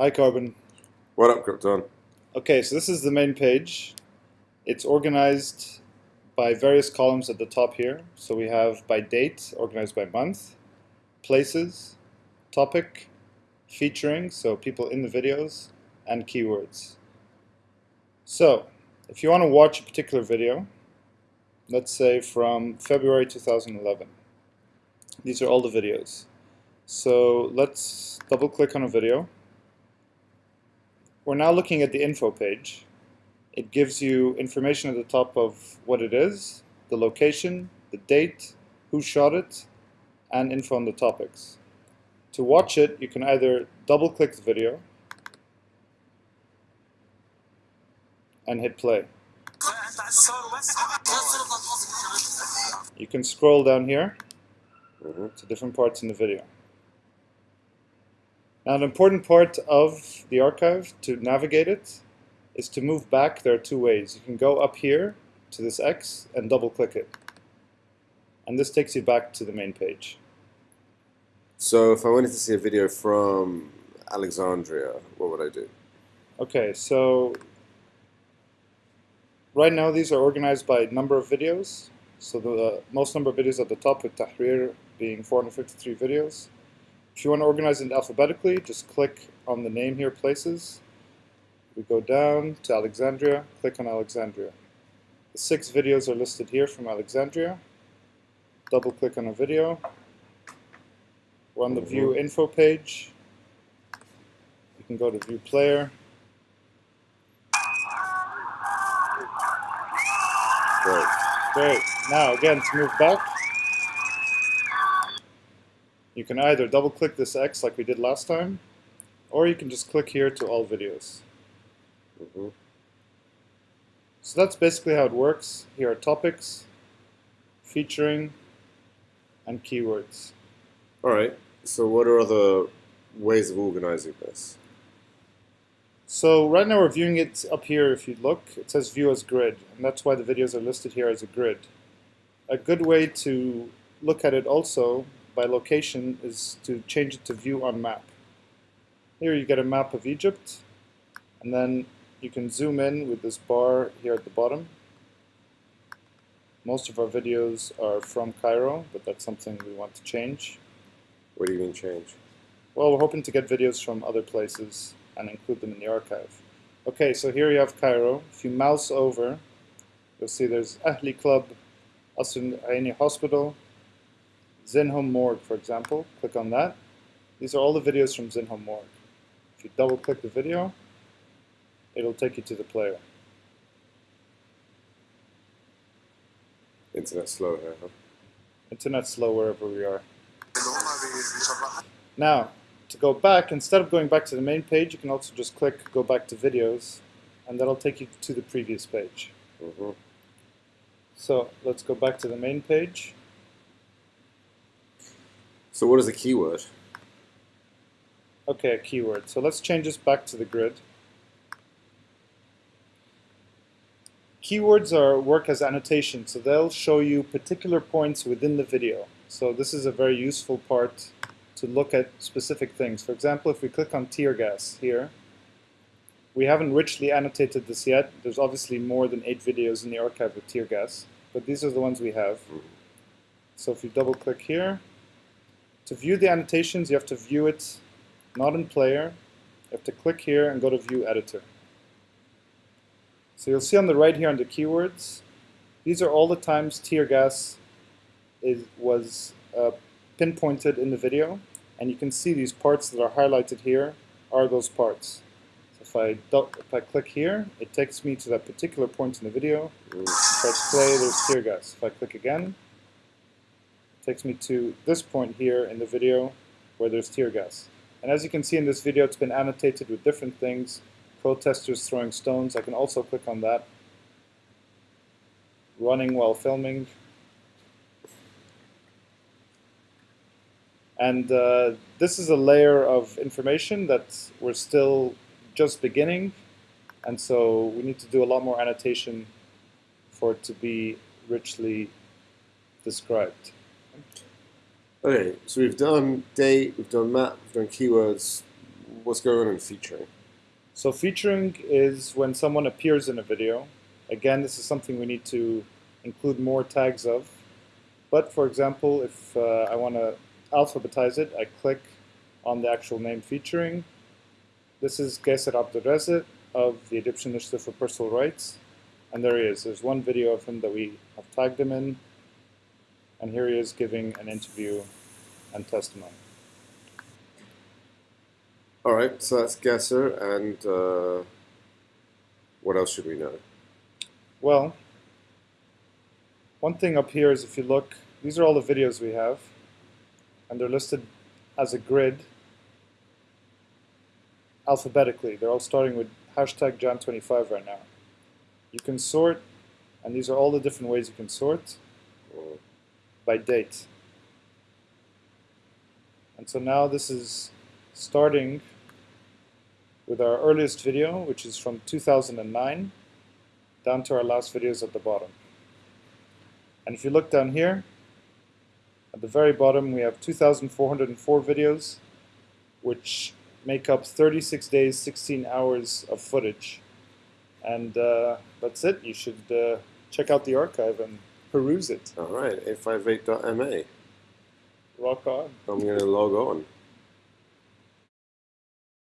Hi, Carbon. What up, Krypton? Okay, so this is the main page. It's organized by various columns at the top here. So we have by date, organized by month, places, topic, featuring, so people in the videos, and keywords. So, if you want to watch a particular video, let's say from February 2011, these are all the videos. So let's double click on a video. We're now looking at the info page. It gives you information at the top of what it is, the location, the date, who shot it, and info on the topics. To watch it, you can either double click the video and hit play. You can scroll down here Mm-hmm. to different parts in the video. Now an important part of the archive to navigate it is to move back. There are two ways. You can go up here to this X and double click it. And this takes you back to the main page. So, if I wanted to see a video from Alexandria, what would I do? Okay, so right now these are organized by number of videos. So the most number of videos at the top with Tahrir being 453 videos. If you want to organize it alphabetically, just click on the name here, Places. We go down to Alexandria, click on Alexandria. The six videos are listed here from Alexandria. Double click on a video. We're on the mm-hmm. View Info page. You can go to View Player. Great. Great. Now again, to move back, you can either double click this X like we did last time, or you can just click here to all videos. hmm So that's basically how it works. Here are topics, featuring, and keywords. All right. So, what are other ways of organizing this? So right now we're viewing it up here if you look. It says view as grid, and that's why the videos are listed here as a grid. A good way to look at it also by location is to change it to view on map. Here you get a map of Egypt, and then you can zoom in with this bar here at the bottom. Most of our videos are from Cairo, but that's something we want to change. What do you mean change? Well, we're hoping to get videos from other places and include them in the archive. Okay, so here you have Cairo. If you mouse over, you'll see there's Ahli Club, Asr Aini Hospital, Zinhom Morgue, for example. Click on that. These are all the videos from Zinhom Morgue. If you double click the video, it'll take you to the player. Internet slow here, huh? Internet's slow wherever we are. Now, to go back, instead of going back to the main page, you can also just click go back to videos, and that'll take you to the previous page. hmm So let's go back to the main page. So, what is a keyword? Okay, a keyword. So let's change this back to the grid. Keywords are work as annotations, so they'll show you particular points within the video. So this is a very useful part to look at specific things. For example, if we click on tear gas here, we haven't richly annotated this yet. There's obviously more than eight videos in the archive with tear gas, but these are the ones we have. Mm-hmm. So if you double click here, to view the annotations, you have to view it not in player. You have to click here and go to view editor. So you'll see on the right here under keywords, these are all the times tear gas is, was uh, pinpointed in the video. And you can see these parts that are highlighted here are those parts. So if I, if I click here, it takes me to that particular point in the video. Press play, there's tear gas. If I click again, takes me to this point here in the video where there's tear gas. And as you can see in this video, it's been annotated with different things. Protesters throwing stones, I can also click on that. Running while filming. And uh, this is a layer of information that we're still just beginning. And so we need to do a lot more annotation for it to be richly described. Okay, so we've done date, we've done map, we've done keywords. what's going on in featuring? So featuring is when someone appears in a video. Again, this is something we need to include more tags of. But for example, if uh, I want to alphabetize it, I click on the actual name featuring. This is Gasser Abdelrazek of the Egyptian Initiative for Personal Rights. And there he is. There's one video of him that we have tagged him in. And here he is giving an interview and testimony. All right, so that's Gasser, and uh, what else should we know? Well, one thing up here is if you look, these are all the videos we have, and they're listed as a grid alphabetically. They're all starting with hashtag Jan25 right now. You can sort, and these are all the different ways you can sort by date. And so now this is starting with our earliest video, which is from 2009, down to our last videos at the bottom. And if you look down here, at the very bottom we have 2,404 videos, which make up 36 days, 16 hours of footage. And uh, that's it. You should uh, check out the archive and peruse it. All right, 858.ma. Rock on. I'm going to log on.